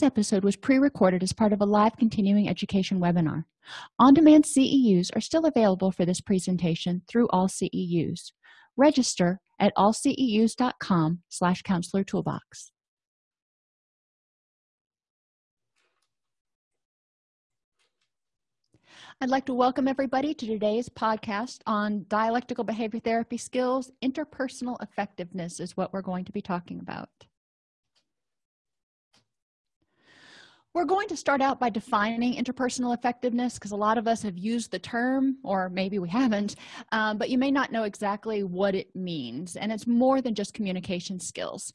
this episode was pre-recorded as part of a live continuing education webinar on-demand ceus are still available for this presentation through all ceus register at allceus.com slash counselor toolbox I'd like to welcome everybody to today's podcast on dialectical behavior therapy skills. Interpersonal effectiveness is what we're going to be talking about. We're going to start out by defining interpersonal effectiveness because a lot of us have used the term, or maybe we haven't, um, but you may not know exactly what it means. And it's more than just communication skills.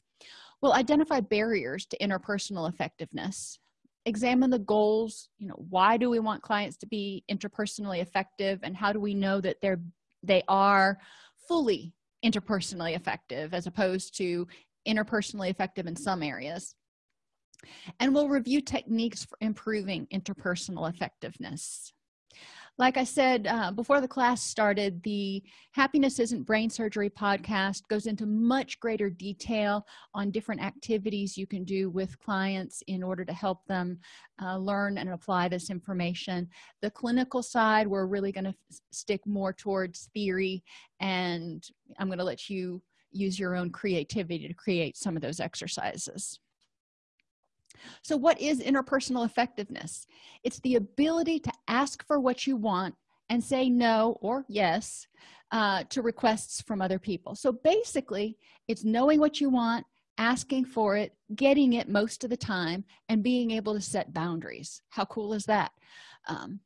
We'll identify barriers to interpersonal effectiveness examine the goals you know why do we want clients to be interpersonally effective and how do we know that they're they are fully interpersonally effective as opposed to interpersonally effective in some areas and we'll review techniques for improving interpersonal effectiveness. Like i said uh, before the class started the happiness isn't brain surgery podcast goes into much greater detail on different activities you can do with clients in order to help them uh, learn and apply this information. The clinical side we're really going to stick more towards theory and i'm going to let you use your own creativity to create some of those exercises so what is interpersonal effectiveness? It's the ability to ask for what you want and say no or yes uh, to requests from other people. So basically it's knowing what you want asking for it getting it most of the time and being able to set boundaries. How cool is that? Um,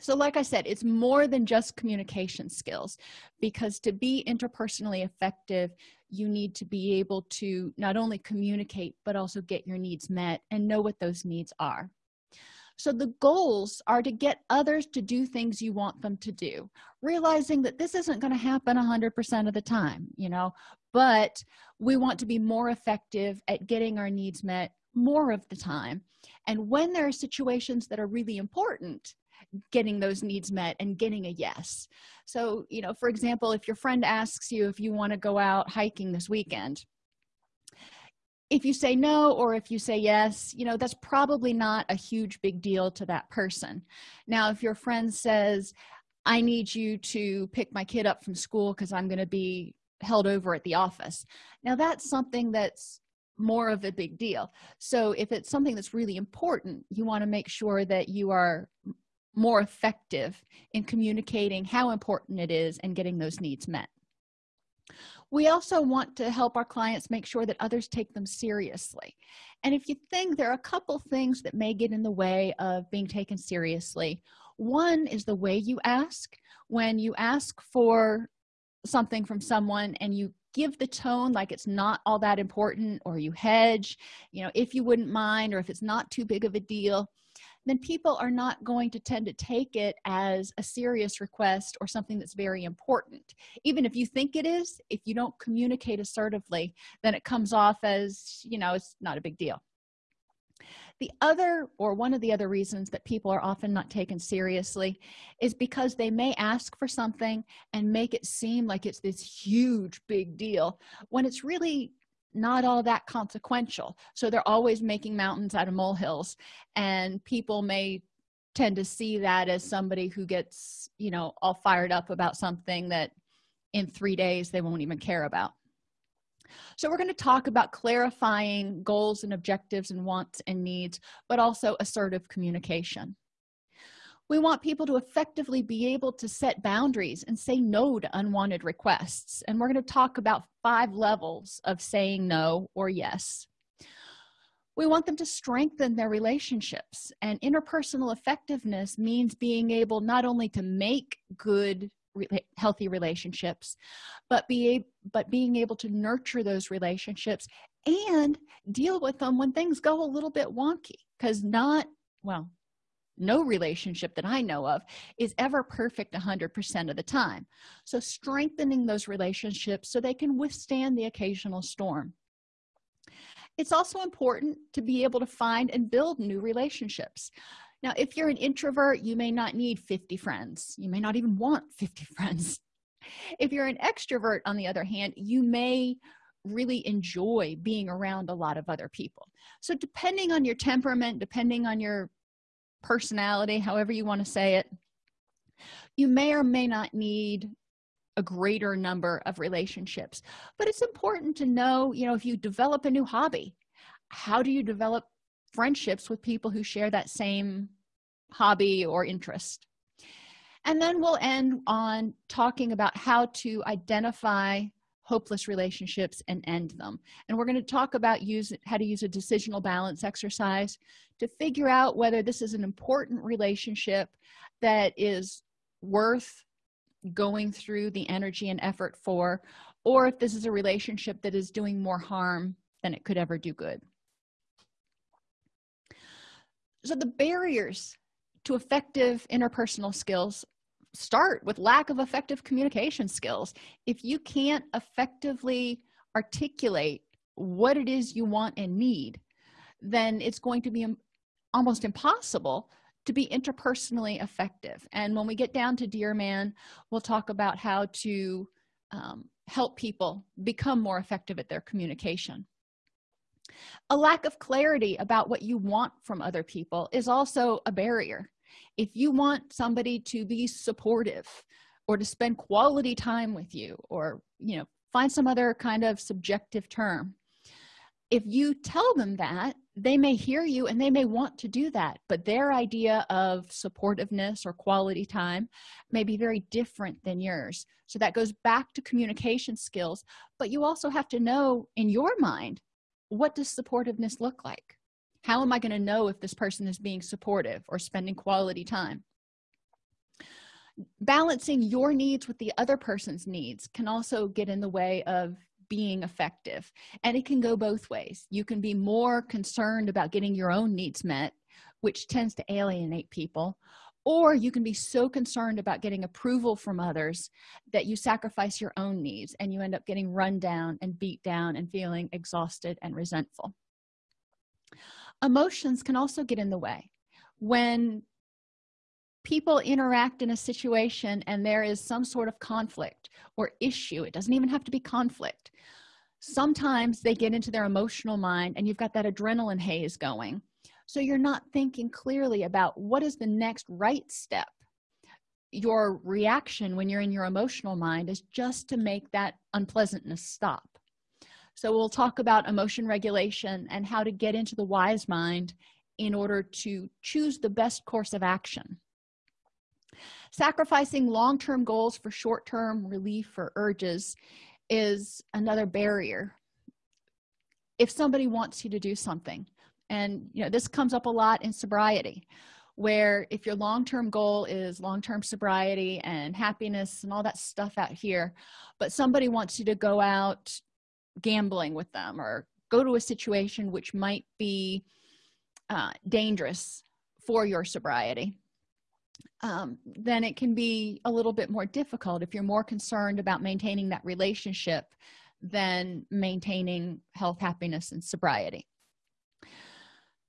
so like i said it's more than just communication skills because to be interpersonally effective you need to be able to not only communicate but also get your needs met and know what those needs are. So the goals are to get others to do things you want them to do realizing that this isn't going to happen 100% of the time you know? But we want to be more effective at getting our needs met more of the time. And when there are situations that are really important getting those needs met and getting a yes. So you know for example if your friend asks you if you want to go out hiking this weekend if you say no or if you say yes you know that's probably not a huge big deal to that person. Now if your friend says i need you to pick my kid up from school because i'm going to be held over at the office now that's something that's more of a big deal. So if it's something that's really important you want to make sure that you are more effective in communicating how important it is and getting those needs met. We also want to help our clients make sure that others take them seriously. And if you think there are a couple things that may get in the way of being taken seriously one is the way you ask. When you ask for something from someone and you give the tone like it's not all that important or you hedge you know if you wouldn't mind or if it's not too big of a deal then people are not going to tend to take it as a serious request or something that's very important. Even if you think it is if you don't communicate assertively then it comes off as you know it's not a big deal. The other or one of the other reasons that people are often not taken seriously is because they may ask for something and make it seem like it's this huge big deal when it's really not all that consequential. So they're always making mountains out of molehills and people may tend to see that as somebody who gets you know all fired up about something that in three days they won't even care about. So we're going to talk about clarifying goals and objectives and wants and needs but also assertive communication we want people to effectively be able to set boundaries and say no to unwanted requests. And we're going to talk about five levels of saying no or yes. We want them to strengthen their relationships. And interpersonal effectiveness means being able not only to make good healthy relationships but be but being able to nurture those relationships and deal with them when things go a little bit wonky. Because not well no relationship that i know of is ever perfect 100% of the time. So strengthening those relationships so they can withstand the occasional storm. It's also important to be able to find and build new relationships. Now if you're an introvert you may not need 50 friends. You may not even want 50 friends. If you're an extrovert on the other hand you may really enjoy being around a lot of other people. So depending on your temperament depending on your personality however you want to say it you may or may not need a greater number of relationships. But it's important to know you know if you develop a new hobby how do you develop friendships with people who share that same hobby or interest? And then we'll end on talking about how to identify hopeless relationships and end them. And we're going to talk about use how to use a decisional balance exercise to figure out whether this is an important relationship that is worth going through the energy and effort for or if this is a relationship that is doing more harm than it could ever do good. So the barriers to effective interpersonal skills start with lack of effective communication skills. If you can't effectively articulate what it is you want and need then it's going to be almost impossible to be interpersonally effective. And when we get down to dear man we'll talk about how to um, help people become more effective at their communication. A lack of clarity about what you want from other people is also a barrier if you want somebody to be supportive or to spend quality time with you or you know find some other kind of subjective term if you tell them that they may hear you and they may want to do that but their idea of supportiveness or quality time may be very different than yours. So that goes back to communication skills but you also have to know in your mind what does supportiveness look like how am i going to know if this person is being supportive or spending quality time? Balancing your needs with the other person's needs can also get in the way of being effective and it can go both ways. You can be more concerned about getting your own needs met which tends to alienate people or you can be so concerned about getting approval from others that you sacrifice your own needs and you end up getting run down and beat down and feeling exhausted and resentful emotions can also get in the way. When people interact in a situation and there is some sort of conflict or issue it doesn't even have to be conflict sometimes they get into their emotional mind and you've got that adrenaline haze going. So you're not thinking clearly about what is the next right step. Your reaction when you're in your emotional mind is just to make that unpleasantness stop so we'll talk about emotion regulation and how to get into the wise mind in order to choose the best course of action. Sacrificing long-term goals for short-term relief or urges is another barrier. If somebody wants you to do something and you know this comes up a lot in sobriety where if your long-term goal is long-term sobriety and happiness and all that stuff out here but somebody wants you to go out gambling with them or go to a situation which might be uh, dangerous for your sobriety um, then it can be a little bit more difficult. If you're more concerned about maintaining that relationship than maintaining health happiness and sobriety.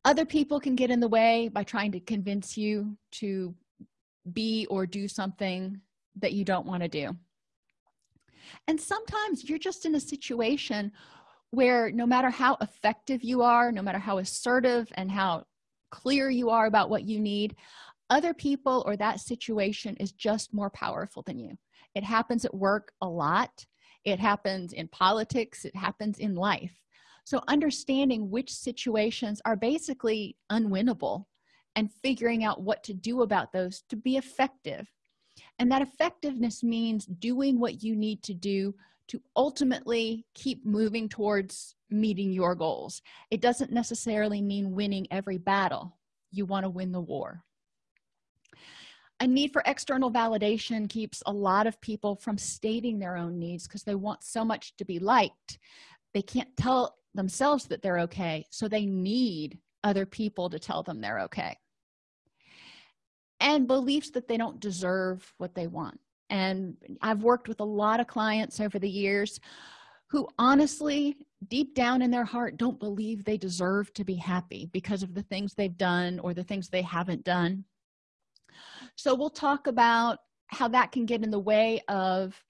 Other people can get in the way by trying to convince you to be or do something that you don't want to do and sometimes you're just in a situation where no matter how effective you are no matter how assertive and how clear you are about what you need other people or that situation is just more powerful than you. It happens at work a lot. It happens in politics. It happens in life. So understanding which situations are basically unwinnable and figuring out what to do about those to be effective and that effectiveness means doing what you need to do to ultimately keep moving towards meeting your goals. It doesn't necessarily mean winning every battle. You want to win the war. A need for external validation keeps a lot of people from stating their own needs because they want so much to be liked. They can't tell themselves that they're okay so they need other people to tell them they're okay and beliefs that they don't deserve what they want. And i've worked with a lot of clients over the years who honestly deep down in their heart don't believe they deserve to be happy because of the things they've done or the things they haven't done. So we'll talk about how that can get in the way of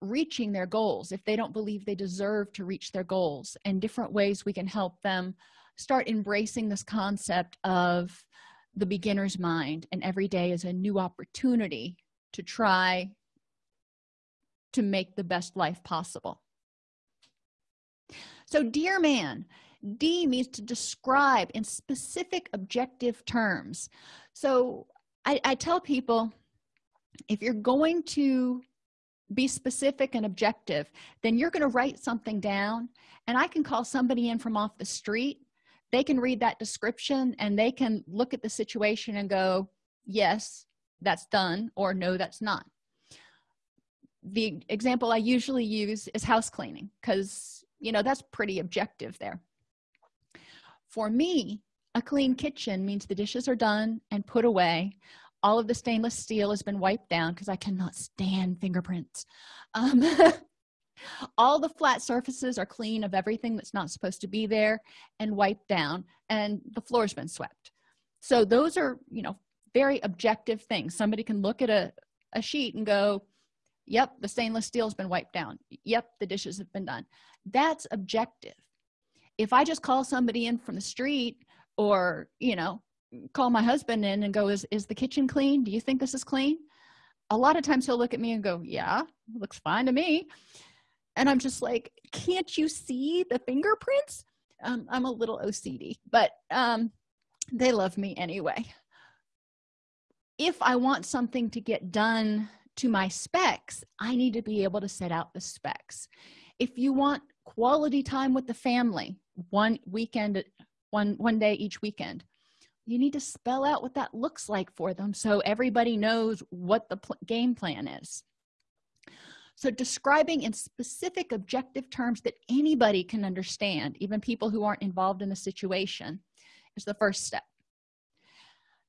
reaching their goals if they don't believe they deserve to reach their goals and different ways we can help them start embracing this concept of the beginner's mind and every day is a new opportunity to try to make the best life possible. So dear man d means to describe in specific objective terms. So I, I tell people if you're going to be specific and objective then you're going to write something down and i can call somebody in from off the street they can read that description and they can look at the situation and go yes that's done or no that's not. The example i usually use is house cleaning because you know that's pretty objective there. For me a clean kitchen means the dishes are done and put away. All of the stainless steel has been wiped down because i cannot stand fingerprints. Um, all the flat surfaces are clean of everything that's not supposed to be there and wiped down and the floor's been swept. So those are you know very objective things. Somebody can look at a, a sheet and go yep the stainless steel has been wiped down. Yep the dishes have been done. That's objective. If i just call somebody in from the street or you know call my husband in and go is is the kitchen clean? Do you think this is clean? A lot of times he'll look at me and go yeah looks fine to me and i'm just like can't you see the fingerprints? Um, i'm a little ocd but um, they love me anyway. If i want something to get done to my specs i need to be able to set out the specs. If you want quality time with the family one weekend one one day each weekend you need to spell out what that looks like for them so everybody knows what the game plan is so describing in specific objective terms that anybody can understand even people who aren't involved in the situation is the first step.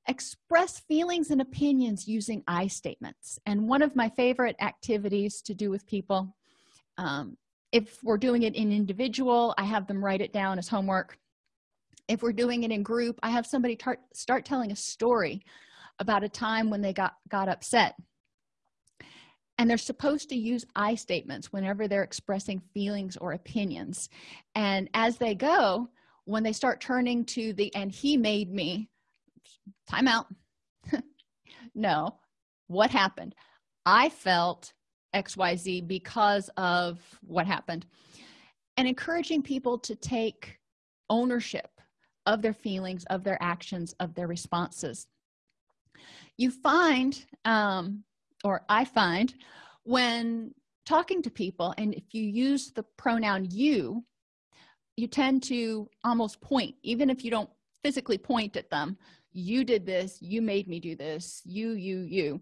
Express feelings and opinions using i statements. And one of my favorite activities to do with people um, if we're doing it in individual i have them write it down as homework. If we're doing it in group i have somebody tar- start telling a story about a time when they got got upset and they're supposed to use i statements whenever they're expressing feelings or opinions. And as they go when they start turning to the and he made me time out. No. What happened? I felt xyz because of what happened. And encouraging people to take ownership of their feelings of their actions of their responses. You find um, or i find when talking to people and if you use the pronoun you you tend to almost point even if you don't physically point at them you did this you made me do this you you you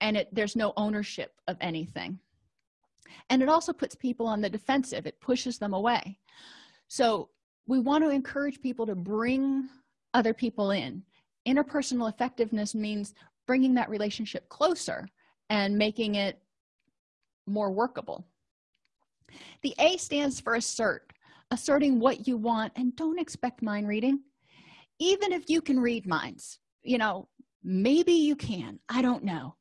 and it there's no ownership of anything. And it also puts people on the defensive. It pushes them away. So we want to encourage people to bring other people in. Interpersonal effectiveness means bringing that relationship closer and making it more workable. The a stands for assert asserting what you want and don't expect mind reading. Even if you can read minds you know maybe you can i don't know.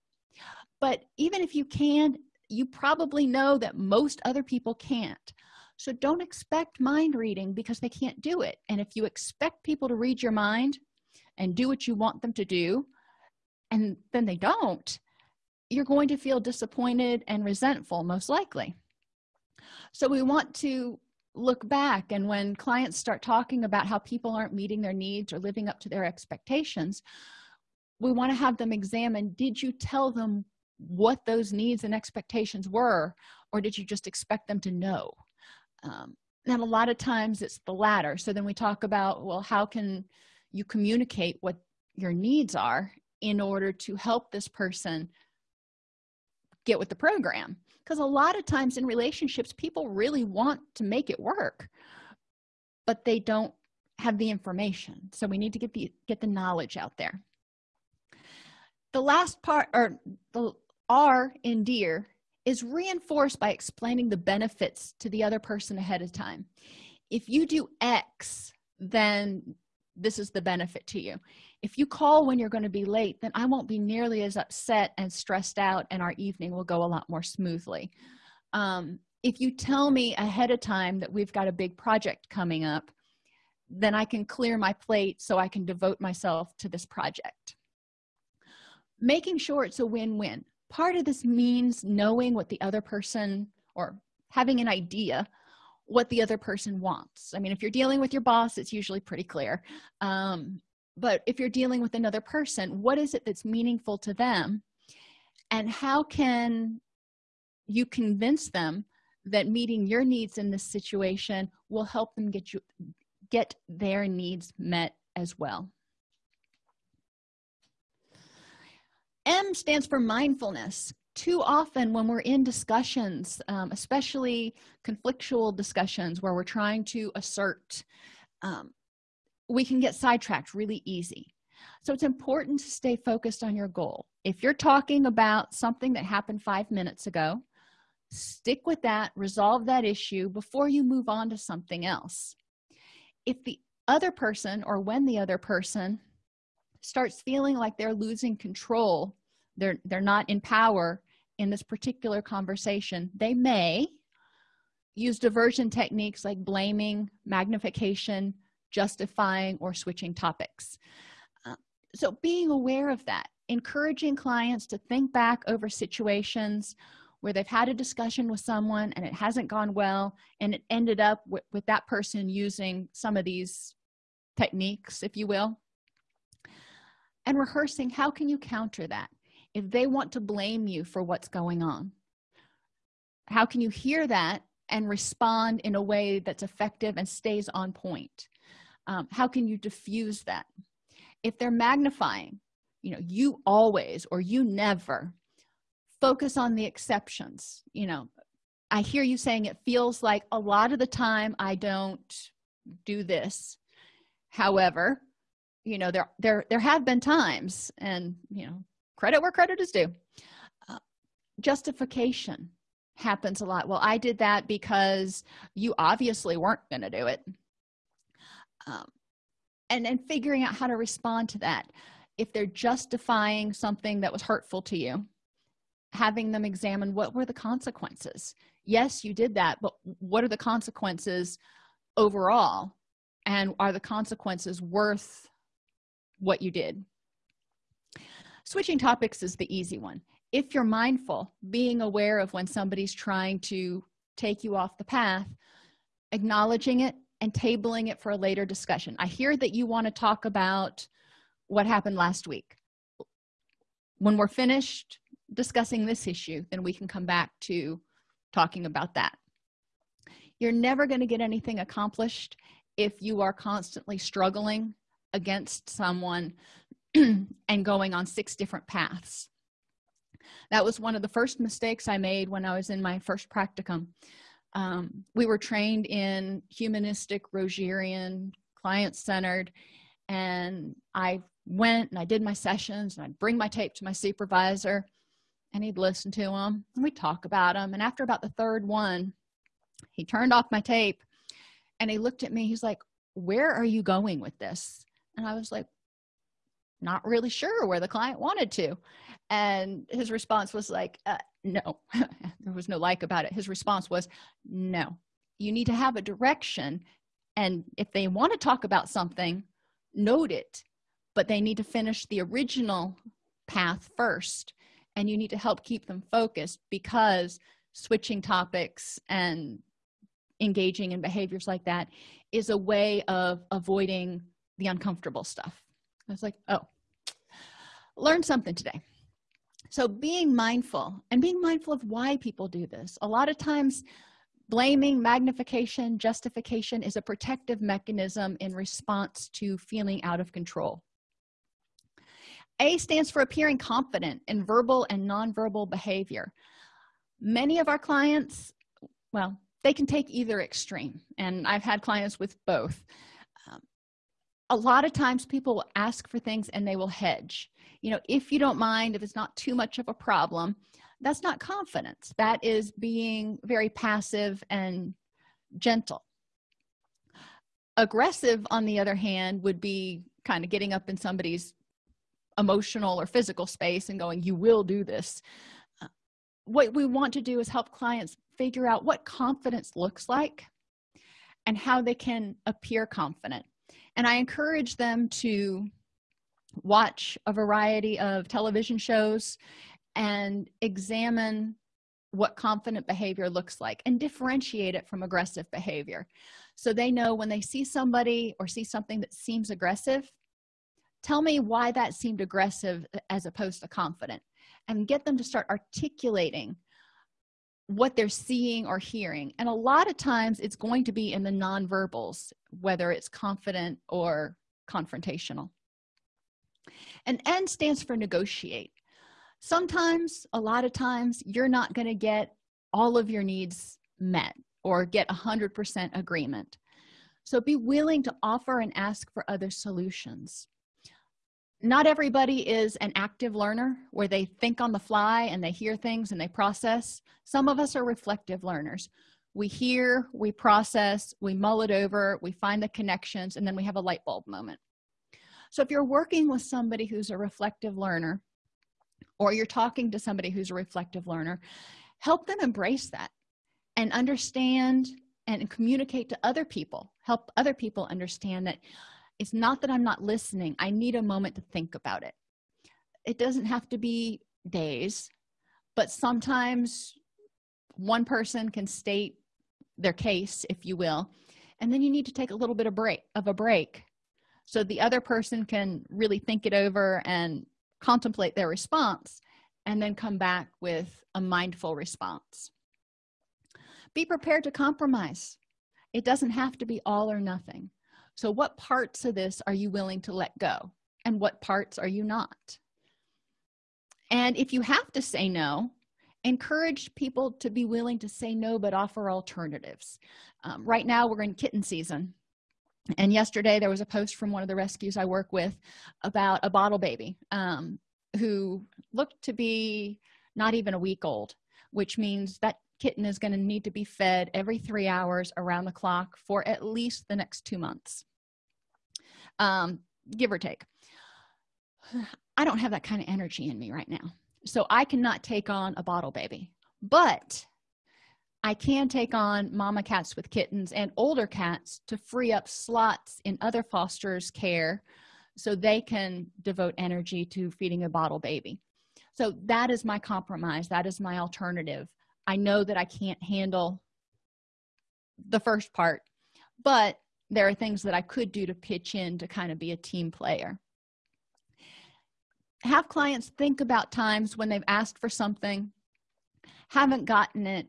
But even if you can you probably know that most other people can't. So don't expect mind reading because they can't do it. And if you expect people to read your mind and do what you want them to do and then they don't you're going to feel disappointed and resentful most likely. So we want to look back and when clients start talking about how people aren't meeting their needs or living up to their expectations we want to have them examine did you tell them what those needs and expectations were or did you just expect them to know? Um, and a lot of times it's the latter. So then we talk about well how can you communicate what your needs are in order to help this person get with the program. Because a lot of times in relationships people really want to make it work but they don't have the information. So we need to get the get the knowledge out there. The last part or the r in dear is reinforced by explaining the benefits to the other person ahead of time. If you do x then this is the benefit to you. If you call when you're going to be late then i won't be nearly as upset and stressed out and our evening will go a lot more smoothly. Um, if you tell me ahead of time that we've got a big project coming up then i can clear my plate so i can devote myself to this project. Making sure it's a win-win. Part of this means knowing what the other person or having an idea what the other person wants. I mean if you're dealing with your boss it's usually pretty clear. Um, but if you're dealing with another person what is it that's meaningful to them? And how can you convince them that meeting your needs in this situation will help them get you get their needs met as well? M stands for mindfulness too often when we're in discussions um, especially conflictual discussions where we're trying to assert um, we can get sidetracked really easy. So it's important to stay focused on your goal. If you're talking about something that happened five minutes ago stick with that resolve that issue before you move on to something else. If the other person or when the other person starts feeling like they're losing control they're they're not in power in this particular conversation they may use diversion techniques like blaming magnification justifying or switching topics. Uh, so being aware of that encouraging clients to think back over situations where they've had a discussion with someone and it hasn't gone well and it ended up with, with that person using some of these techniques if you will and rehearsing how can you counter that if they want to blame you for what's going on? How can you hear that and respond in a way that's effective and stays on point? Um, how can you diffuse that? If they're magnifying you know you always or you never focus on the exceptions you know i hear you saying it feels like a lot of the time i don't do this. However you know there there there have been times and you know credit where credit is due. Uh, justification happens a lot. Well i did that because you obviously weren't going to do it. Um, and then figuring out how to respond to that. If they're justifying something that was hurtful to you having them examine what were the consequences. Yes you did that but what are the consequences overall? And are the consequences worth what you did switching topics is the easy one. If you're mindful being aware of when somebody's trying to take you off the path acknowledging it and tabling it for a later discussion. I hear that you want to talk about what happened last week. When we're finished discussing this issue then we can come back to talking about that. You're never going to get anything accomplished if you are constantly struggling against someone and going on six different paths. That was one of the first mistakes i made when i was in my first practicum. Um, we were trained in humanistic rogerian client-centered and i went and i did my sessions and i'd bring my tape to my supervisor and he'd listen to them and we'd talk about them and after about the third one he turned off my tape and he looked at me. He's like where are you going with this? And i was like not really sure where the client wanted to. And his response was like uh, no. There was no like about it. His response was no you need to have a direction. And if they want to talk about something note it. But they need to finish the original path first. And you need to help keep them focused because switching topics and engaging in behaviors like that is a way of avoiding the uncomfortable stuff i was like oh learn something today. So being mindful and being mindful of why people do this. A lot of times blaming magnification justification is a protective mechanism in response to feeling out of control. A stands for appearing confident in verbal and nonverbal behavior. Many of our clients well they can take either extreme and i've had clients with both a lot of times people will ask for things and they will hedge. You know if you don't mind if it's not too much of a problem that's not confidence. That is being very passive and gentle. Aggressive on the other hand would be kind of getting up in somebody's emotional or physical space and going you will do this. Uh, what we want to do is help clients figure out what confidence looks like and how they can appear confident and i encourage them to watch a variety of television shows and examine what confident behavior looks like and differentiate it from aggressive behavior. So they know when they see somebody or see something that seems aggressive tell me why that seemed aggressive as opposed to confident and get them to start articulating what they're seeing or hearing. And a lot of times it's going to be in the nonverbals whether it's confident or confrontational. And n stands for negotiate. Sometimes a lot of times you're not going to get all of your needs met or get a hundred percent agreement. So be willing to offer and ask for other solutions not everybody is an active learner where they think on the fly and they hear things and they process. Some of us are reflective learners. We hear we process we mull it over we find the connections and then we have a light bulb moment. So if you're working with somebody who's a reflective learner or you're talking to somebody who's a reflective learner help them embrace that and understand and communicate to other people. Help other people understand that it's not that i'm not listening. I need a moment to think about it. It doesn't have to be days but sometimes one person can state their case if you will and then you need to take a little bit of break of a break so the other person can really think it over and contemplate their response and then come back with a mindful response. Be prepared to compromise. It doesn't have to be all or nothing so what parts of this are you willing to let go and what parts are you not? And if you have to say no encourage people to be willing to say no but offer alternatives. Um, right now we're in kitten season. And yesterday there was a post from one of the rescues i work with about a bottle baby um, who looked to be not even a week old which means that kitten is going to need to be fed every three hours around the clock for at least the next two months. Um, give or take. I don't have that kind of energy in me right now so i cannot take on a bottle baby but i can take on mama cats with kittens and older cats to free up slots in other fosters care so they can devote energy to feeding a bottle baby. So that is my compromise. That is my alternative i know that i can't handle the first part but there are things that i could do to pitch in to kind of be a team player. Have clients think about times when they've asked for something haven't gotten it.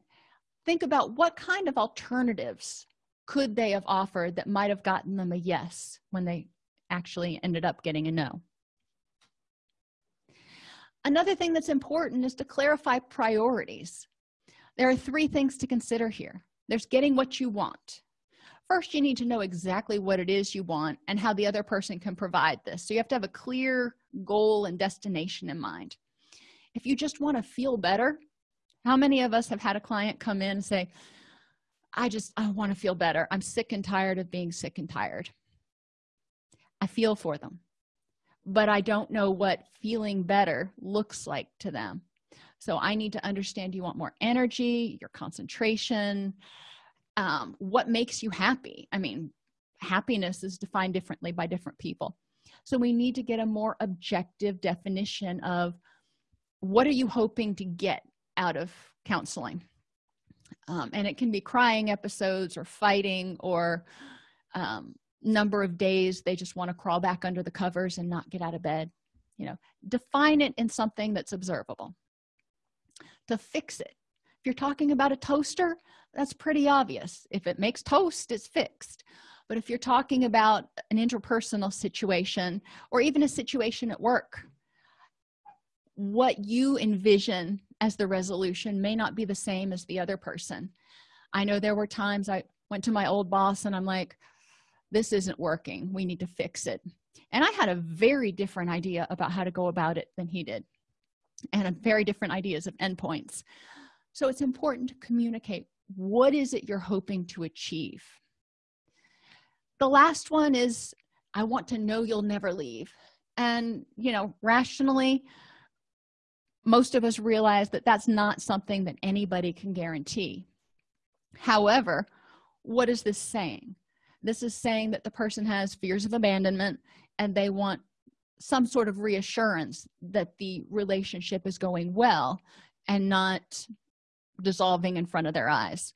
Think about what kind of alternatives could they have offered that might have gotten them a yes when they actually ended up getting a no. Another thing that's important is to clarify priorities there are three things to consider here. There's getting what you want. First you need to know exactly what it is you want and how the other person can provide this. So you have to have a clear goal and destination in mind. If you just want to feel better how many of us have had a client come in and say i just i want to feel better. I'm sick and tired of being sick and tired. I feel for them but i don't know what feeling better looks like to them so i need to understand you want more energy your concentration um, what makes you happy? I mean happiness is defined differently by different people. So we need to get a more objective definition of what are you hoping to get out of counseling? Um, and it can be crying episodes or fighting or um, number of days they just want to crawl back under the covers and not get out of bed you know. Define it in something that's observable to fix it. If you're talking about a toaster that's pretty obvious. If it makes toast it's fixed. But if you're talking about an interpersonal situation or even a situation at work what you envision as the resolution may not be the same as the other person. I know there were times i went to my old boss and i'm like this isn't working. We need to fix it. And i had a very different idea about how to go about it than he did and very different ideas of endpoints. So it's important to communicate what is it you're hoping to achieve? The last one is i want to know you'll never leave. And you know rationally most of us realize that that's not something that anybody can guarantee. However what is this saying? This is saying that the person has fears of abandonment and they want some sort of reassurance that the relationship is going well and not dissolving in front of their eyes.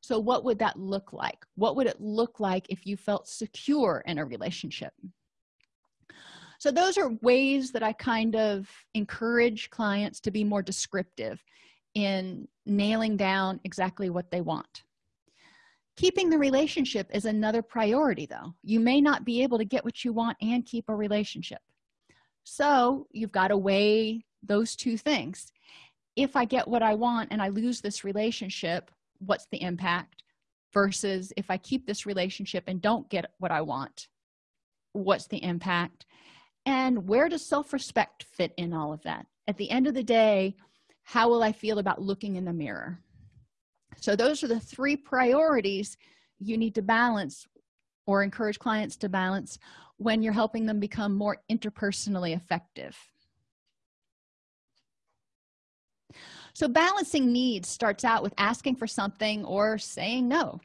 So what would that look like? What would it look like if you felt secure in a relationship? So those are ways that i kind of encourage clients to be more descriptive in nailing down exactly what they want. Keeping the relationship is another priority though. You may not be able to get what you want and keep a relationship so you've got to weigh those two things. If i get what i want and i lose this relationship what's the impact? Versus if i keep this relationship and don't get what i want what's the impact? And where does self-respect fit in all of that? At the end of the day how will i feel about looking in the mirror? So those are the three priorities you need to balance or encourage clients to balance when you're helping them become more interpersonally effective. So balancing needs starts out with asking for something or saying no.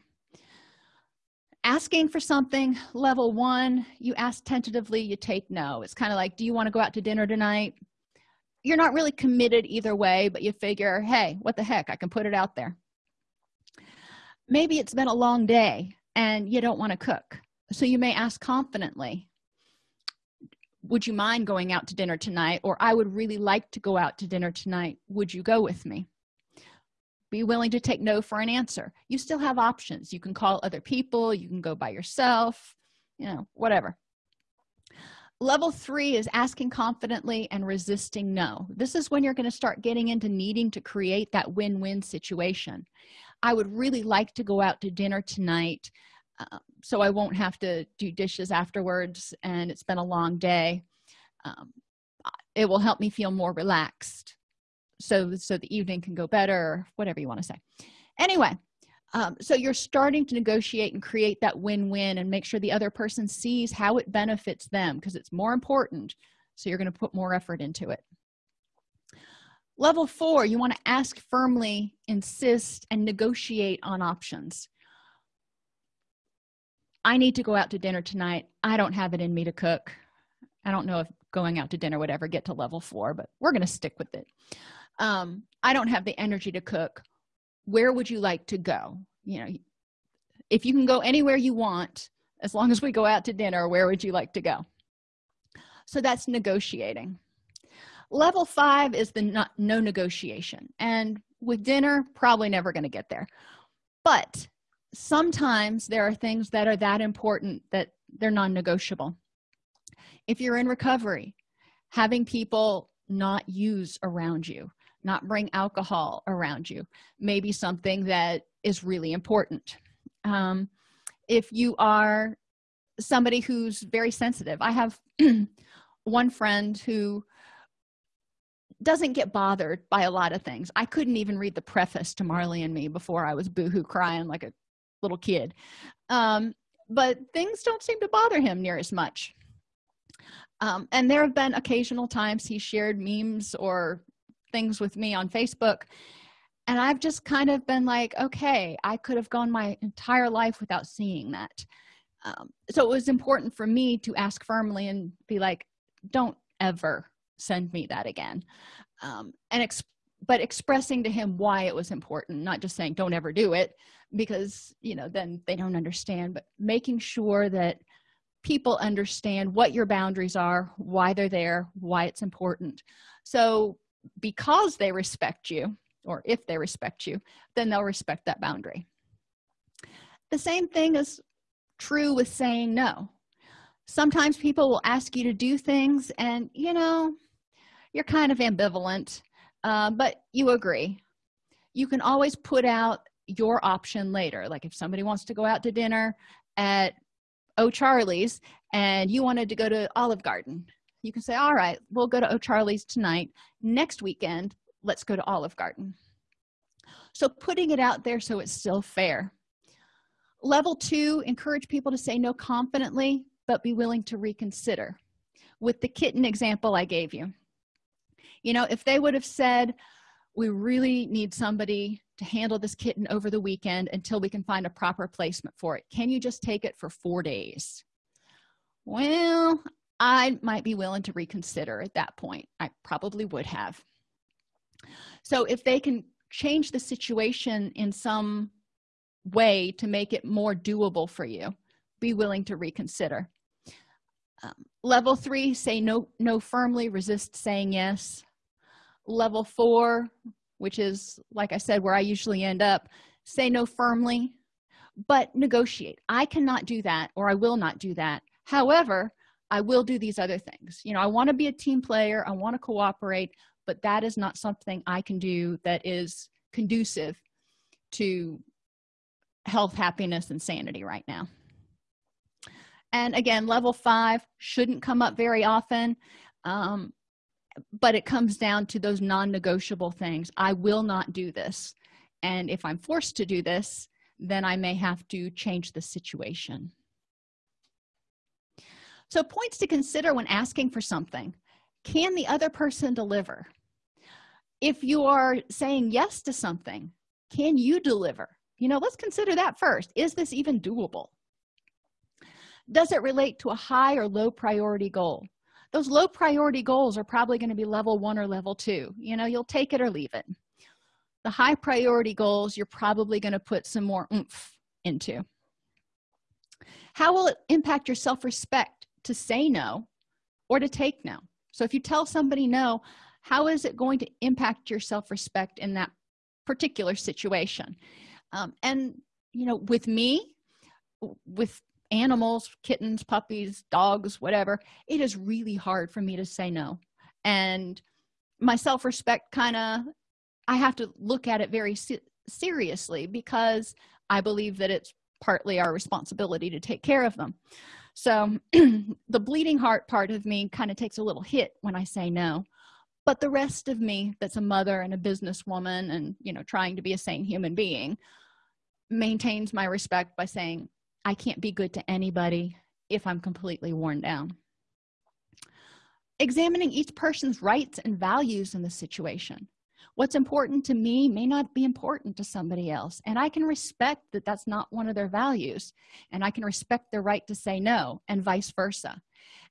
Asking for something level one you ask tentatively you take no. It's kind of like do you want to go out to dinner tonight? You're not really committed either way but you figure hey what the heck i can put it out there. Maybe it's been a long day and you don't want to cook. So you may ask confidently would you mind going out to dinner tonight? or i would really like to go out to dinner tonight. Would you go with me? Be willing to take no for an answer. You still have options. You can call other people. You can go by yourself you know whatever. Level three is asking confidently and resisting no. This is when you're going to start getting into needing to create that win-win situation. I would really like to go out to dinner tonight uh, so i won't have to do dishes afterwards and it's been a long day. Um, it will help me feel more relaxed so so the evening can go better whatever you want to say. Anyway um, so you're starting to negotiate and create that win-win and make sure the other person sees how it benefits them because it's more important so you're going to put more effort into it. Level four you want to ask firmly insist and negotiate on options i need to go out to dinner tonight. I don't have it in me to cook. I don't know if going out to dinner would ever get to level four but we're going to stick with it. Um, i don't have the energy to cook. Where would you like to go? You know if you can go anywhere you want as long as we go out to dinner where would you like to go? So that's negotiating. Level five is the not, no negotiation and with dinner probably never going to get there. But sometimes there are things that are that important that they're non-negotiable. If you're in recovery having people not use around you not bring alcohol around you maybe something that is really important. Um, if you are somebody who's very sensitive i have one friend who doesn't get bothered by a lot of things. I couldn't even read the preface to marley and me before i was boohoo crying like a little kid. Um, but things don't seem to bother him near as much. Um, and there have been occasional times he shared memes or things with me on facebook. And i've just kind of been like okay i could have gone my entire life without seeing that. Um, so it was important for me to ask firmly and be like don't ever send me that again. Um, and but expressing to him why it was important not just saying don't ever do it because you know then they don't understand but making sure that people understand what your boundaries are why they're there why it's important. So because they respect you or if they respect you then they'll respect that boundary. The same thing is true with saying no. Sometimes people will ask you to do things and you know you're kind of ambivalent uh, but you agree. You can always put out your option later. Like if somebody wants to go out to dinner at O'Charley's and you wanted to go to olive garden you can say all right we'll go to O'Charley's tonight. Next weekend let's go to olive garden. So putting it out there so it's still fair. Level two encourage people to say no confidently but be willing to reconsider. With the kitten example i gave you you know if they would have said we really need somebody to handle this kitten over the weekend until we can find a proper placement for it can you just take it for four days? Well i might be willing to reconsider at that point. I probably would have. So if they can change the situation in some way to make it more doable for you be willing to reconsider. Um, level three say no no firmly resist saying yes level four which is like i said where i usually end up. Say no firmly but negotiate. I cannot do that or i will not do that. However i will do these other things. You know i want to be a team player i want to cooperate but that is not something i can do that is conducive to health happiness and sanity right now. And again level five shouldn't come up very often. Um, but it comes down to those non-negotiable things. I will not do this. And if i'm forced to do this then i may have to change the situation. So points to consider when asking for something. Can the other person deliver? If you are saying yes to something can you deliver? You know let's consider that first. Is this even doable? Does it relate to a high or low priority goal those low priority goals are probably going to be level one or level two. You know you'll take it or leave it. The high priority goals you're probably going to put some more oomph into. How will it impact your self-respect to say no or to take no? So if you tell somebody no how is it going to impact your self-respect in that particular situation? Um, and you know with me with animals kittens puppies dogs whatever it is really hard for me to say no. And my self-respect kind of i have to look at it very se seriously because i believe that it's partly our responsibility to take care of them. So the bleeding heart part of me kind of takes a little hit when i say no. But the rest of me that's a mother and a businesswoman and you know trying to be a sane human being maintains my respect by saying i can't be good to anybody if i'm completely worn down. Examining each person's rights and values in the situation. What's important to me may not be important to somebody else and i can respect that that's not one of their values and i can respect their right to say no and vice versa.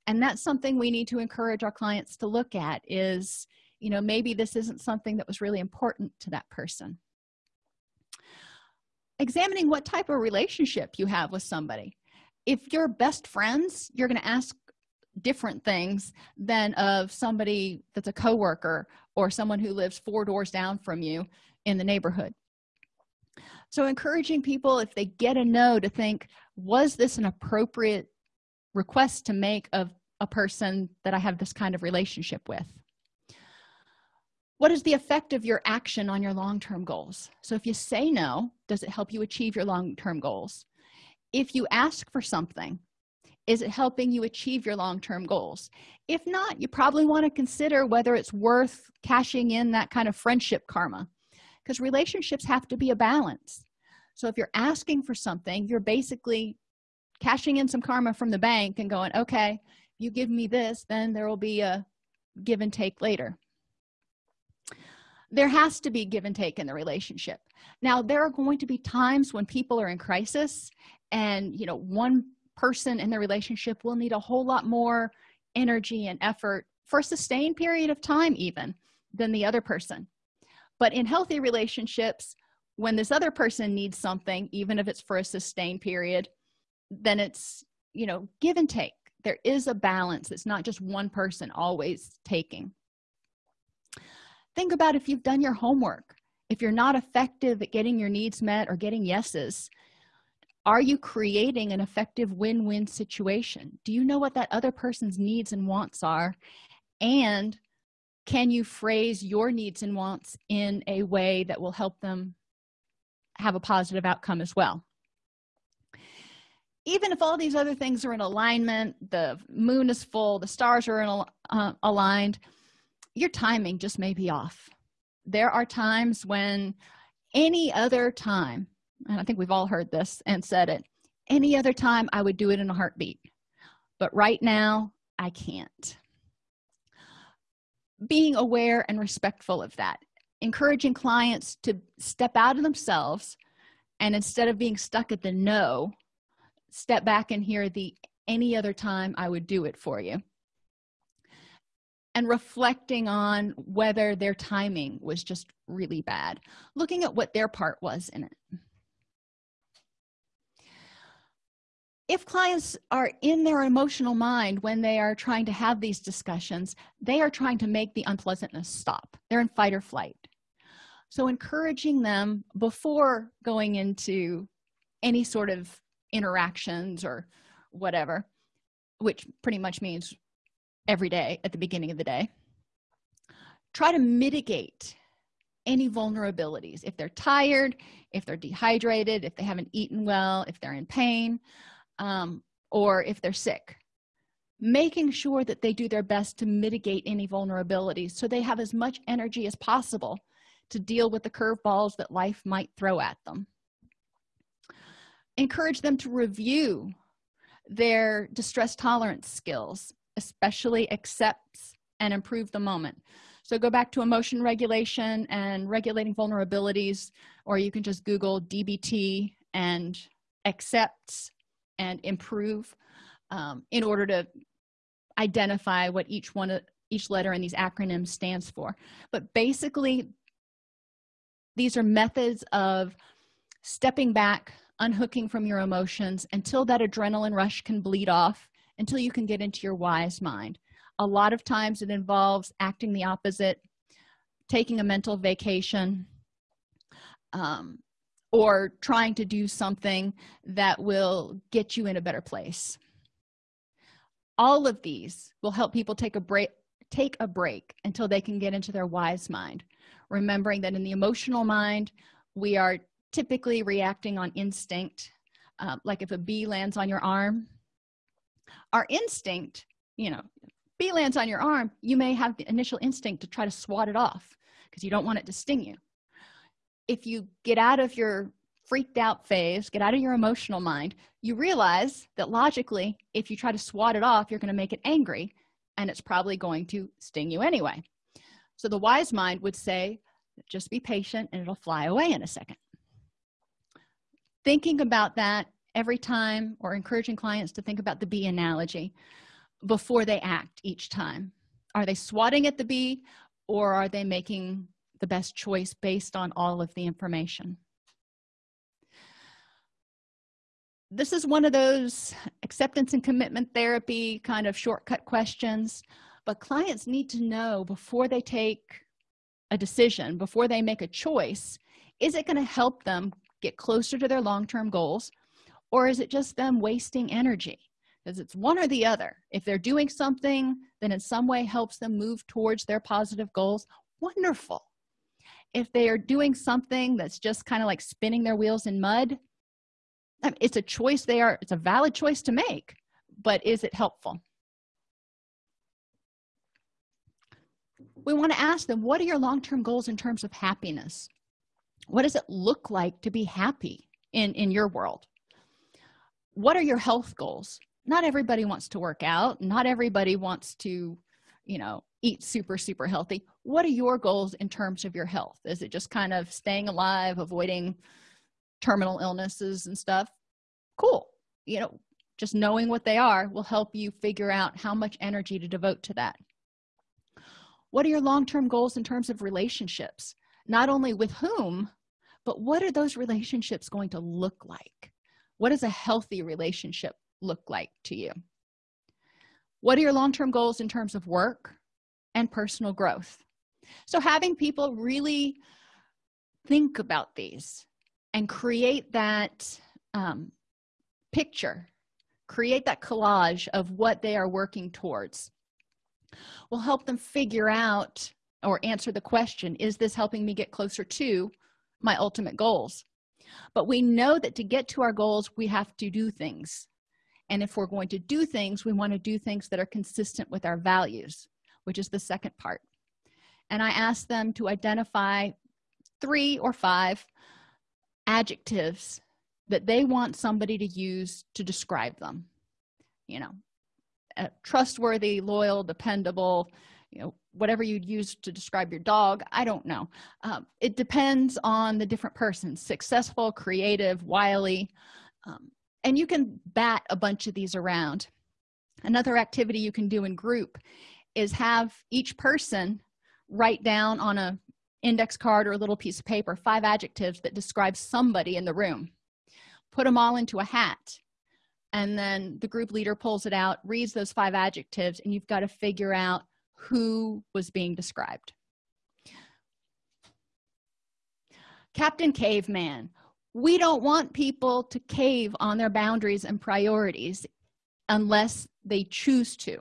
And that's something we need to encourage our clients to look at is you know maybe this isn't something that was really important to that person examining what type of relationship you have with somebody. If you're best friends you're going to ask different things than of somebody that's a coworker or someone who lives four doors down from you in the neighborhood. So encouraging people if they get a no to think was this an appropriate request to make of a person that i have this kind of relationship with what is the effect of your action on your long-term goals? So if you say no does it help you achieve your long-term goals? If you ask for something is it helping you achieve your long-term goals? If not you probably want to consider whether it's worth cashing in that kind of friendship karma because relationships have to be a balance. So if you're asking for something you're basically cashing in some karma from the bank and going okay you give me this then there will be a give and take later there has to be give and take in the relationship. Now there are going to be times when people are in crisis and you know one person in the relationship will need a whole lot more energy and effort for a sustained period of time even than the other person. But in healthy relationships when this other person needs something even if it's for a sustained period then it's you know give and take. There is a balance. It's not just one person always taking think about if you've done your homework if you're not effective at getting your needs met or getting yeses are you creating an effective win-win situation? Do you know what that other person's needs and wants are? And can you phrase your needs and wants in a way that will help them have a positive outcome as well? Even if all these other things are in alignment the moon is full the stars are in, uh, aligned your timing just may be off. There are times when any other time and i think we've all heard this and said it any other time i would do it in a heartbeat. But right now i can't. Being aware and respectful of that. Encouraging clients to step out of themselves and instead of being stuck at the no step back and hear the any other time i would do it for you and reflecting on whether their timing was just really bad looking at what their part was in it. If clients are in their emotional mind when they are trying to have these discussions they are trying to make the unpleasantness stop. They're in fight or flight. So encouraging them before going into any sort of interactions or whatever which pretty much means every day at the beginning of the day. Try to mitigate any vulnerabilities. If they're tired if they're dehydrated if they haven't eaten well if they're in pain um, or if they're sick. Making sure that they do their best to mitigate any vulnerabilities so they have as much energy as possible to deal with the curveballs that life might throw at them. Encourage them to review their distress tolerance skills especially accepts and improve the moment. So go back to emotion regulation and regulating vulnerabilities or you can just google dbt and accepts and improve um, in order to identify what each one of each letter in these acronyms stands for. But basically these are methods of stepping back unhooking from your emotions until that adrenaline rush can bleed off until you can get into your wise mind. A lot of times it involves acting the opposite taking a mental vacation um, or trying to do something that will get you in a better place. All of these will help people take a break take a break until they can get into their wise mind remembering that in the emotional mind we are typically reacting on instinct. Uh, like if a bee lands on your arm our instinct you know bee lands on your arm you may have the initial instinct to try to swat it off because you don't want it to sting you. If you get out of your freaked out phase get out of your emotional mind you realize that logically if you try to swat it off you're going to make it angry and it's probably going to sting you anyway. So the wise mind would say just be patient and it'll fly away in a second. Thinking about that every time or encouraging clients to think about the bee analogy before they act each time. Are they swatting at the bee or are they making the best choice based on all of the information? This is one of those acceptance and commitment therapy kind of shortcut questions but clients need to know before they take a decision before they make a choice is it going to help them get closer to their long-term goals or is it just them wasting energy? Because it's one or the other. If they're doing something that in some way helps them move towards their positive goals wonderful. If they are doing something that's just kind of like spinning their wheels in mud it's a choice they are it's a valid choice to make but is it helpful? We want to ask them what are your long-term goals in terms of happiness? What does it look like to be happy in in your world what are your health goals? Not everybody wants to work out. Not everybody wants to you know eat super super healthy. What are your goals in terms of your health? Is it just kind of staying alive avoiding terminal illnesses and stuff? Cool. You know just knowing what they are will help you figure out how much energy to devote to that. What are your long-term goals in terms of relationships? Not only with whom but what are those relationships going to look like what does a healthy relationship look like to you? What are your long-term goals in terms of work and personal growth? So having people really think about these and create that um, picture create that collage of what they are working towards will help them figure out or answer the question is this helping me get closer to my ultimate goals but we know that to get to our goals we have to do things. And if we're going to do things we want to do things that are consistent with our values which is the second part. And i asked them to identify three or five adjectives that they want somebody to use to describe them. You know uh, trustworthy loyal dependable you know whatever you'd use to describe your dog i don't know. Um, it depends on the different person successful creative wily um, and you can bat a bunch of these around. Another activity you can do in group is have each person write down on a index card or a little piece of paper five adjectives that describe somebody in the room. Put them all into a hat and then the group leader pulls it out reads those five adjectives and you've got to figure out who was being described. Captain caveman we don't want people to cave on their boundaries and priorities unless they choose to.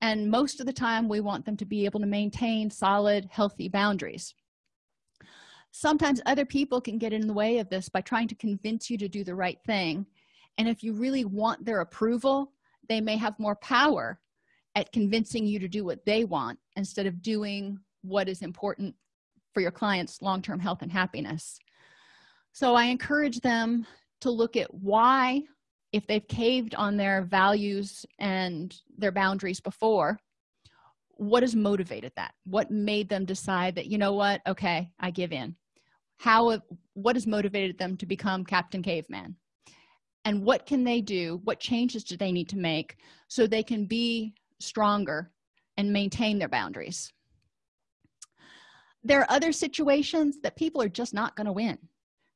And most of the time we want them to be able to maintain solid healthy boundaries. Sometimes other people can get in the way of this by trying to convince you to do the right thing. And if you really want their approval they may have more power at convincing you to do what they want instead of doing what is important for your clients long-term health and happiness. So i encourage them to look at why if they've caved on their values and their boundaries before what has motivated that? What made them decide that you know what? Okay i give in. How what has motivated them to become captain caveman? And what can they do? What changes do they need to make so they can be stronger and maintain their boundaries. There are other situations that people are just not going to win.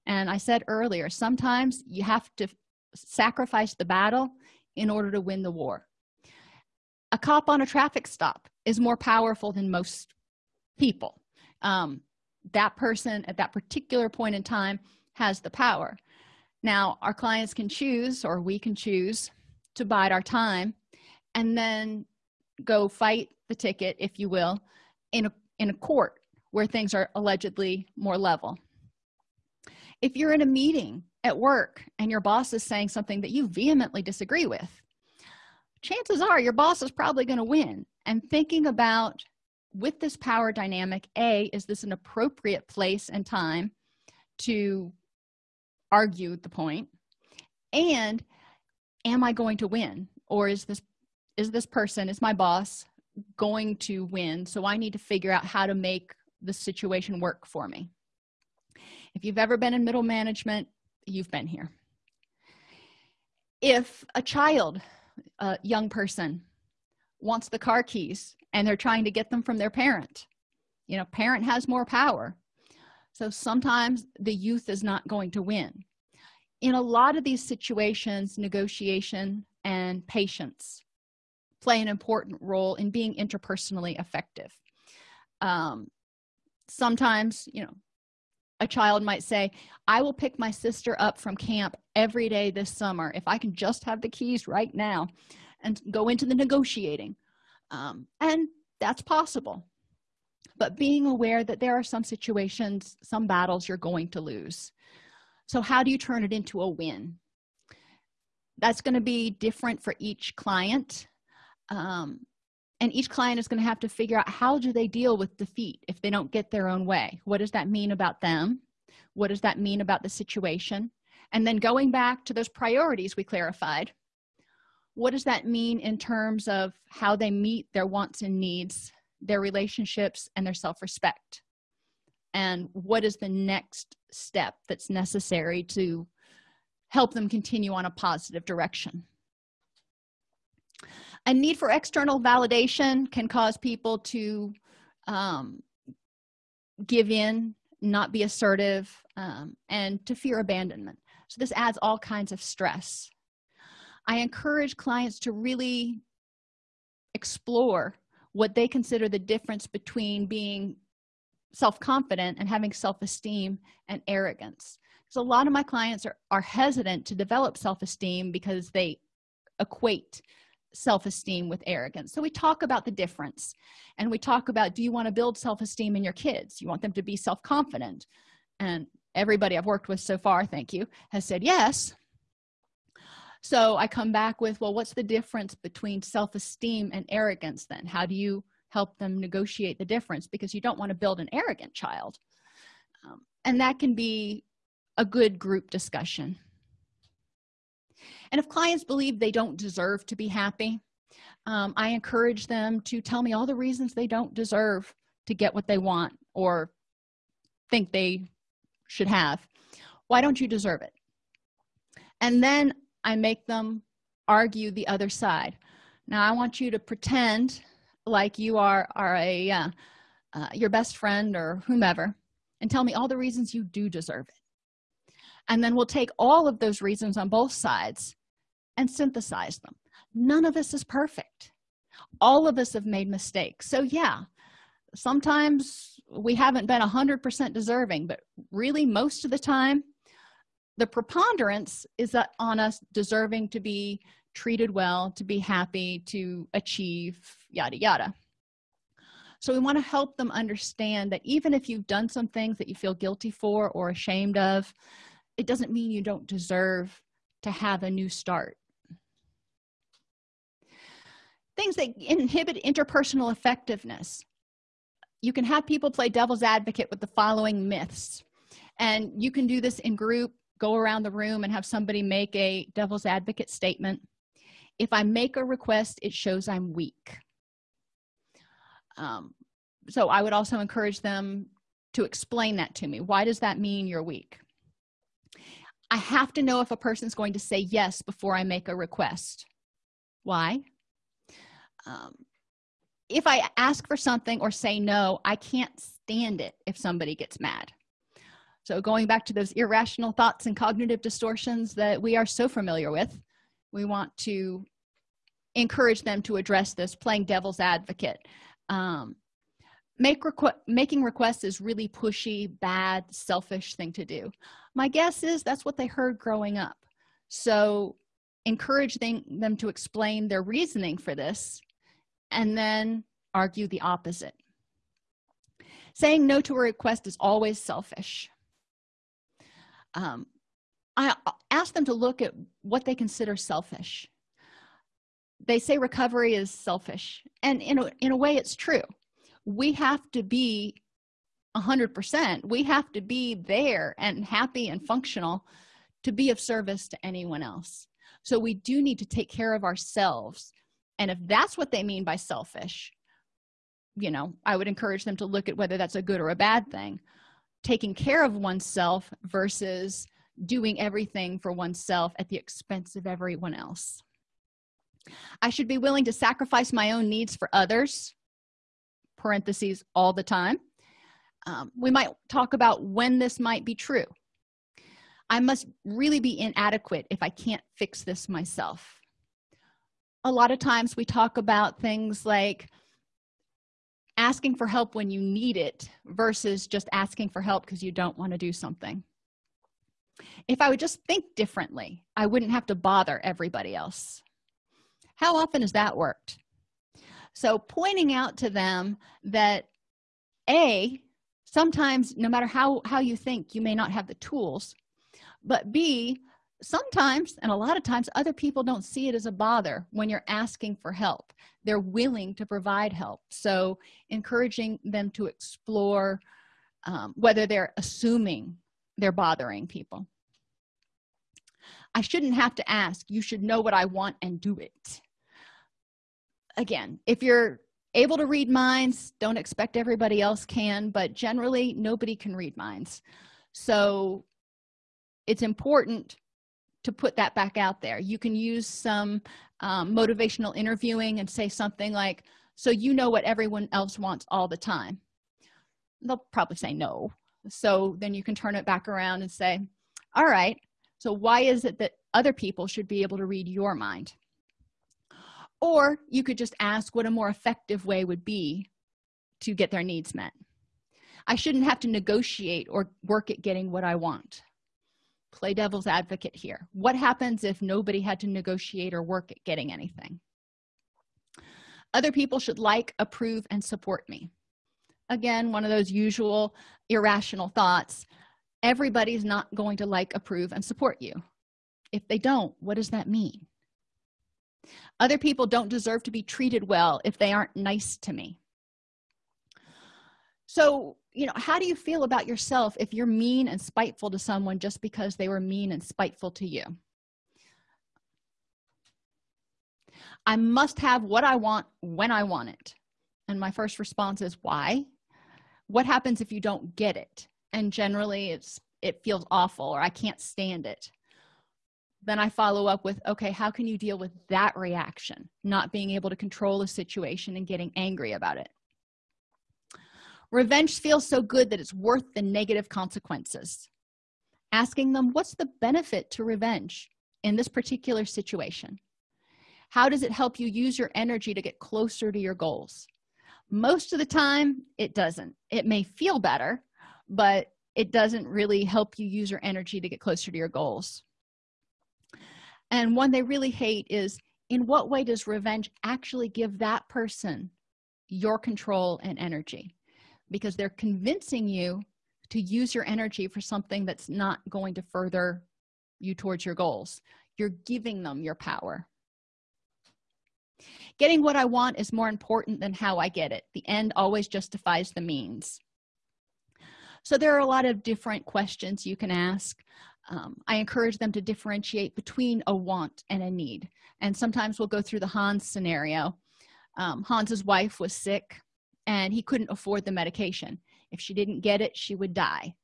And i said earlier sometimes you have to sacrifice the battle in order to win the war. A cop on a traffic stop is more powerful than most people. Um, that person at that particular point in time has the power. Now our clients can choose or we can choose to bide our time and then go fight the ticket if you will in a in a court where things are allegedly more level. If you're in a meeting at work and your boss is saying something that you vehemently disagree with chances are your boss is probably going to win. And thinking about with this power dynamic a is this an appropriate place and time to argue the point? And am i going to win? Or is this is this person is my boss going to win? So i need to figure out how to make the situation work for me. If you've ever been in middle management you've been here. If a child a young person wants the car keys and they're trying to get them from their parent you know parent has more power. So sometimes the youth is not going to win. In a lot of these situations negotiation and patience play an important role in being interpersonally effective. Um, sometimes you know a child might say i will pick my sister up from camp every day this summer if i can just have the keys right now and go into the negotiating. Um, and that's possible. But being aware that there are some situations some battles you're going to lose. So how do you turn it into a win? That's going to be different for each client um, and each client is going to have to figure out how do they deal with defeat if they don't get their own way. What does that mean about them? What does that mean about the situation? And then going back to those priorities we clarified what does that mean in terms of how they meet their wants and needs their relationships and their self-respect? And what is the next step that's necessary to help them continue on a positive direction a need for external validation can cause people to um, give in not be assertive um, and to fear abandonment. So this adds all kinds of stress. I encourage clients to really explore what they consider the difference between being self-confident and having self-esteem and arrogance. So a lot of my clients are, are hesitant to develop self-esteem because they equate self-esteem with arrogance. So we talk about the difference and we talk about do you want to build self-esteem in your kids? You want them to be self-confident. And everybody i've worked with so far thank you has said yes. So i come back with well what's the difference between self-esteem and arrogance then? How do you help them negotiate the difference? Because you don't want to build an arrogant child. Um, and that can be a good group discussion and if clients believe they don't deserve to be happy um, i encourage them to tell me all the reasons they don't deserve to get what they want or think they should have. Why don't you deserve it? And then i make them argue the other side. Now i want you to pretend like you are are a uh, uh, your best friend or whomever and tell me all the reasons you do deserve it and then we'll take all of those reasons on both sides and synthesize them. None of us is perfect. All of us have made mistakes. So yeah sometimes we haven't been 100% deserving but really most of the time the preponderance is that on us deserving to be treated well to be happy to achieve yada yada. So we want to help them understand that even if you've done some things that you feel guilty for or ashamed of it doesn't mean you don't deserve to have a new start. Things that inhibit interpersonal effectiveness. You can have people play devil's advocate with the following myths and you can do this in group go around the room and have somebody make a devil's advocate statement. If i make a request it shows i'm weak. Um, so i would also encourage them to explain that to me. Why does that mean you're weak i have to know if a person's going to say yes before i make a request. Why? Um, if i ask for something or say no i can't stand it if somebody gets mad. So going back to those irrational thoughts and cognitive distortions that we are so familiar with we want to encourage them to address this playing devil's advocate. Um, make requ making requests is really pushy bad selfish thing to do my guess is that's what they heard growing up. So encourage them, to explain their reasoning for this and then argue the opposite. Saying no to a request is always selfish. Um, i ask them to look at what they consider selfish. They say recovery is selfish. And in a, in a way it's true. We have to be a hundred percent. We have to be there and happy and functional to be of service to anyone else. So we do need to take care of ourselves. And if that's what they mean by selfish you know i would encourage them to look at whether that's a good or a bad thing. Taking care of oneself versus doing everything for oneself at the expense of everyone else. I should be willing to sacrifice my own needs for others parentheses all the time um, we might talk about when this might be true. I must really be inadequate if i can't fix this myself. A lot of times we talk about things like asking for help when you need it versus just asking for help because you don't want to do something. If i would just think differently i wouldn't have to bother everybody else. How often has that worked? So pointing out to them that a sometimes no matter how how you think you may not have the tools. But b sometimes and a lot of times other people don't see it as a bother when you're asking for help. They're willing to provide help. So encouraging them to explore um, whether they're assuming they're bothering people. I shouldn't have to ask. You should know what i want and do it. Again if you're able to read minds don't expect everybody else can but generally nobody can read minds. So it's important to put that back out there. You can use some um, motivational interviewing and say something like so you know what everyone else wants all the time. They'll probably say no. So then you can turn it back around and say all right so why is it that other people should be able to read your mind or you could just ask what a more effective way would be to get their needs met. I shouldn't have to negotiate or work at getting what i want. Play devil's advocate here. What happens if nobody had to negotiate or work at getting anything? Other people should like approve and support me. Again one of those usual irrational thoughts. Everybody's not going to like approve and support you. If they don't what does that mean other people don't deserve to be treated well if they aren't nice to me. So you know how do you feel about yourself if you're mean and spiteful to someone just because they were mean and spiteful to you? I must have what i want when i want it. And my first response is why? What happens if you don't get it? And generally it's it feels awful or i can't stand it then i follow up with okay how can you deal with that reaction? Not being able to control a situation and getting angry about it. Revenge feels so good that it's worth the negative consequences. Asking them what's the benefit to revenge in this particular situation? How does it help you use your energy to get closer to your goals? Most of the time it doesn't. It may feel better but it doesn't really help you use your energy to get closer to your goals and one they really hate is in what way does revenge actually give that person your control and energy? Because they're convincing you to use your energy for something that's not going to further you towards your goals. You're giving them your power. Getting what i want is more important than how i get it. The end always justifies the means. So there are a lot of different questions you can ask um, i encourage them to differentiate between a want and a need. And sometimes we'll go through the hans scenario. Um, hans's wife was sick and he couldn't afford the medication. If she didn't get it she would die.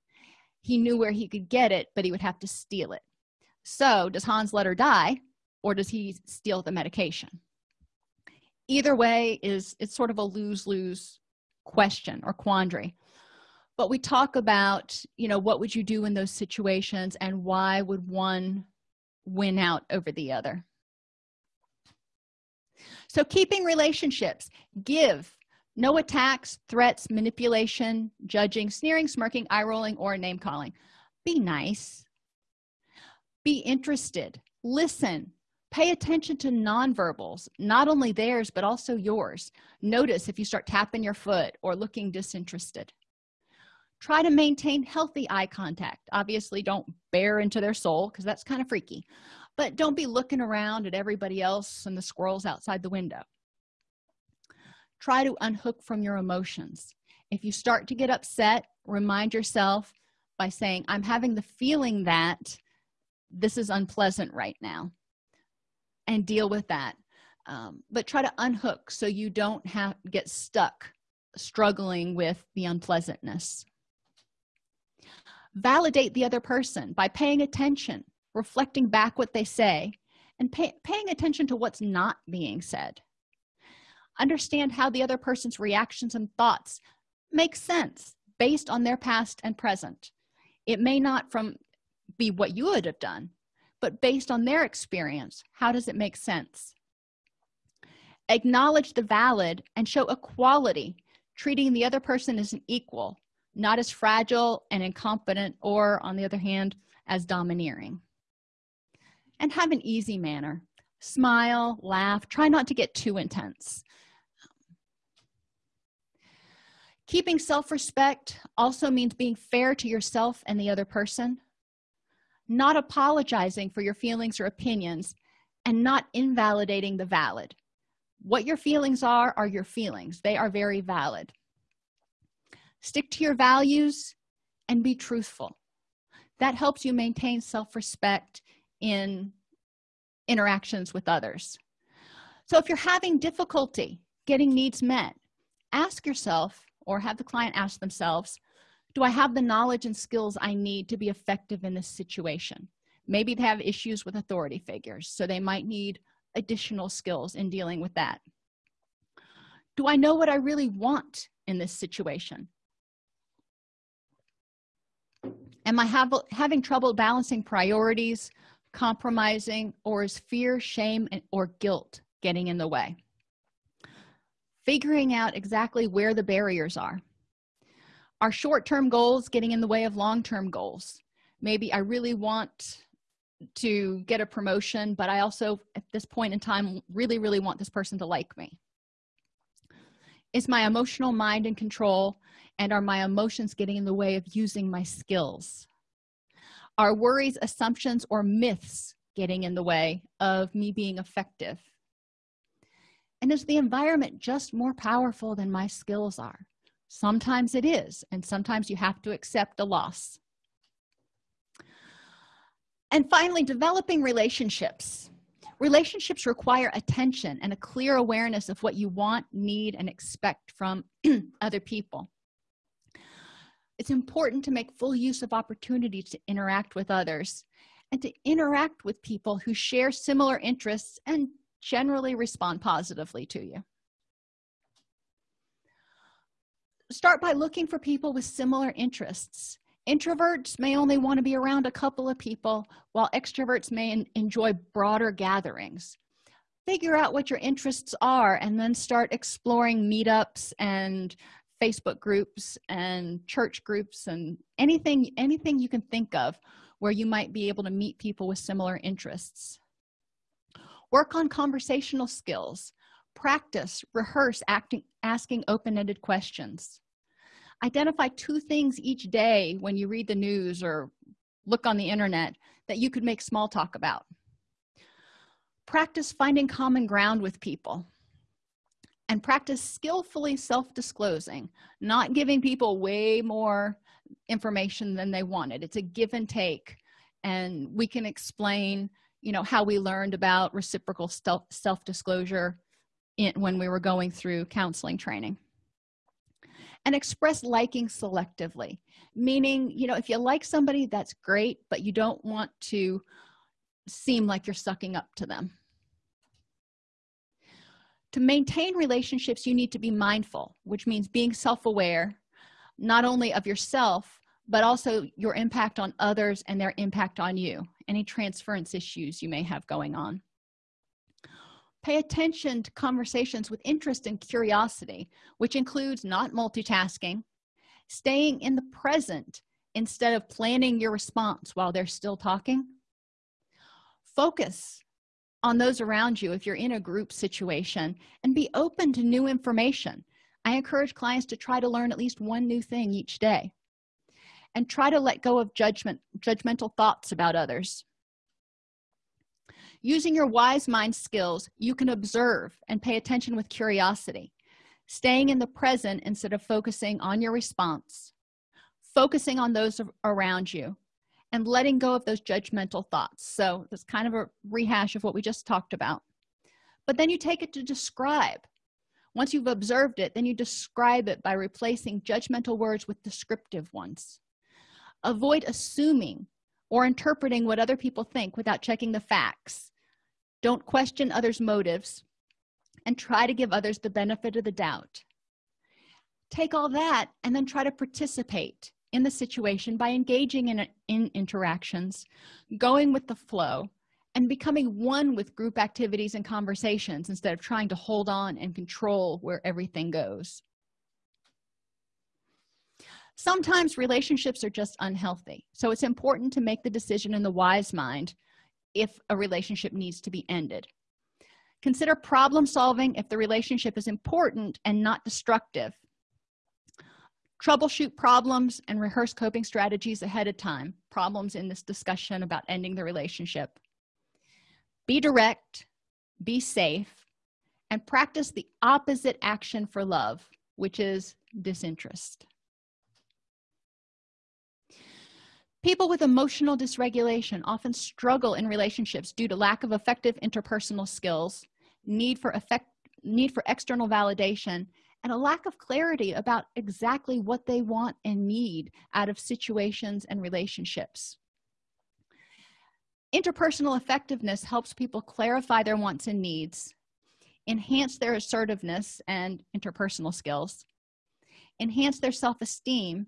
He knew where he could get it but he would have to steal it. So does hans let her die or does he steal the medication? Either way is it's sort of a lose-lose question or quandary but we talk about you know what would you do in those situations and why would one win out over the other? So keeping relationships give. No attacks threats manipulation judging sneering smirking eye rolling or name calling. Be nice. Be interested. Listen. Pay attention to nonverbals not only theirs but also yours. Notice if you start tapping your foot or looking disinterested try to maintain healthy eye contact. Obviously don't bear into their soul because that's kind of freaky. But don't be looking around at everybody else and the squirrels outside the window. Try to unhook from your emotions. If you start to get upset remind yourself by saying i'm having the feeling that this is unpleasant right now and deal with that. Um, but try to unhook so you don't have get stuck struggling with the unpleasantness validate the other person by paying attention reflecting back what they say and pay, paying attention to what's not being said. Understand how the other person's reactions and thoughts make sense based on their past and present. It may not from be what you would have done but based on their experience how does it make sense? Acknowledge the valid and show equality. Treating the other person as an equal not as fragile and incompetent or on the other hand as domineering. And have an easy manner. Smile laugh try not to get too intense. Keeping self-respect also means being fair to yourself and the other person. Not apologizing for your feelings or opinions and not invalidating the valid. What your feelings are are your feelings. They are very valid stick to your values and be truthful. That helps you maintain self-respect in interactions with others. So if you're having difficulty getting needs met ask yourself or have the client ask themselves do i have the knowledge and skills i need to be effective in this situation? Maybe they have issues with authority figures so they might need additional skills in dealing with that. Do i know what i really want in this situation am i have, having trouble balancing priorities compromising or is fear shame and, or guilt getting in the way? Figuring out exactly where the barriers are. Are short-term goals getting in the way of long-term goals? Maybe i really want to get a promotion but i also at this point in time really really want this person to like me. Is my emotional mind in control and are my emotions getting in the way of using my skills? Are worries assumptions or myths getting in the way of me being effective? And is the environment just more powerful than my skills are? Sometimes it is and sometimes you have to accept a loss. And finally developing relationships. Relationships require attention and a clear awareness of what you want need and expect from other people it's important to make full use of opportunities to interact with others and to interact with people who share similar interests and generally respond positively to you. Start by looking for people with similar interests. Introverts may only want to be around a couple of people while extroverts may enjoy broader gatherings. Figure out what your interests are and then start exploring meetups and facebook groups and church groups and anything anything you can think of where you might be able to meet people with similar interests. Work on conversational skills. Practice rehearse acting asking open-ended questions. Identify two things each day when you read the news or look on the internet that you could make small talk about. Practice finding common ground with people and practice skillfully self-disclosing not giving people way more information than they wanted. It's a give and take and we can explain you know how we learned about reciprocal self-disclosure when we were going through counseling training. And express liking selectively meaning you know if you like somebody that's great but you don't want to seem like you're sucking up to them to maintain relationships you need to be mindful which means being self-aware not only of yourself but also your impact on others and their impact on you. Any transference issues you may have going on. Pay attention to conversations with interest and curiosity which includes not multitasking staying in the present instead of planning your response while they're still talking. Focus on those around you if you're in a group situation and be open to new information. I encourage clients to try to learn at least one new thing each day. And try to let go of judgment judgmental thoughts about others. Using your wise mind skills you can observe and pay attention with curiosity. Staying in the present instead of focusing on your response. Focusing on those around you and letting go of those judgmental thoughts. So it's kind of a rehash of what we just talked about. But then you take it to describe. Once you've observed it then you describe it by replacing judgmental words with descriptive ones. Avoid assuming or interpreting what other people think without checking the facts. Don't question others motives and try to give others the benefit of the doubt. Take all that and then try to participate in the situation by engaging in, in interactions going with the flow and becoming one with group activities and conversations instead of trying to hold on and control where everything goes. Sometimes relationships are just unhealthy so it's important to make the decision in the wise mind if a relationship needs to be ended. Consider problem solving if the relationship is important and not destructive troubleshoot problems and rehearse coping strategies ahead of time. Problems in this discussion about ending the relationship. Be direct be safe and practice the opposite action for love which is disinterest. People with emotional dysregulation often struggle in relationships due to lack of effective interpersonal skills need for effect need for external validation and a lack of clarity about exactly what they want and need out of situations and relationships. Interpersonal effectiveness helps people clarify their wants and needs enhance their assertiveness and interpersonal skills enhance their self-esteem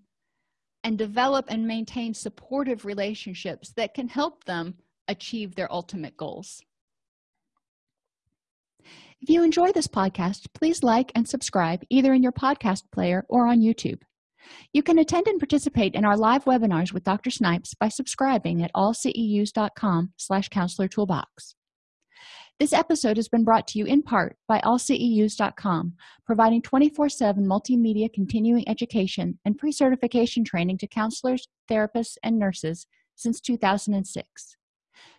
and develop and maintain supportive relationships that can help them achieve their ultimate goals if you enjoy this podcast please like and subscribe either in your podcast player or on youtube. You can attend and participate in our live webinars with dr snipes by subscribing at allceus.com slash counselor toolbox. This episode has been brought to you in part by allceus.com providing 24-7 multimedia continuing education and pre-certification training to counselors therapists and nurses since 2006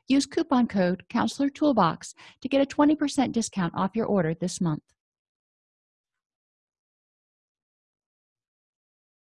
use coupon code counselor toolbox to get a 20 percent discount off your order this month